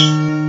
Música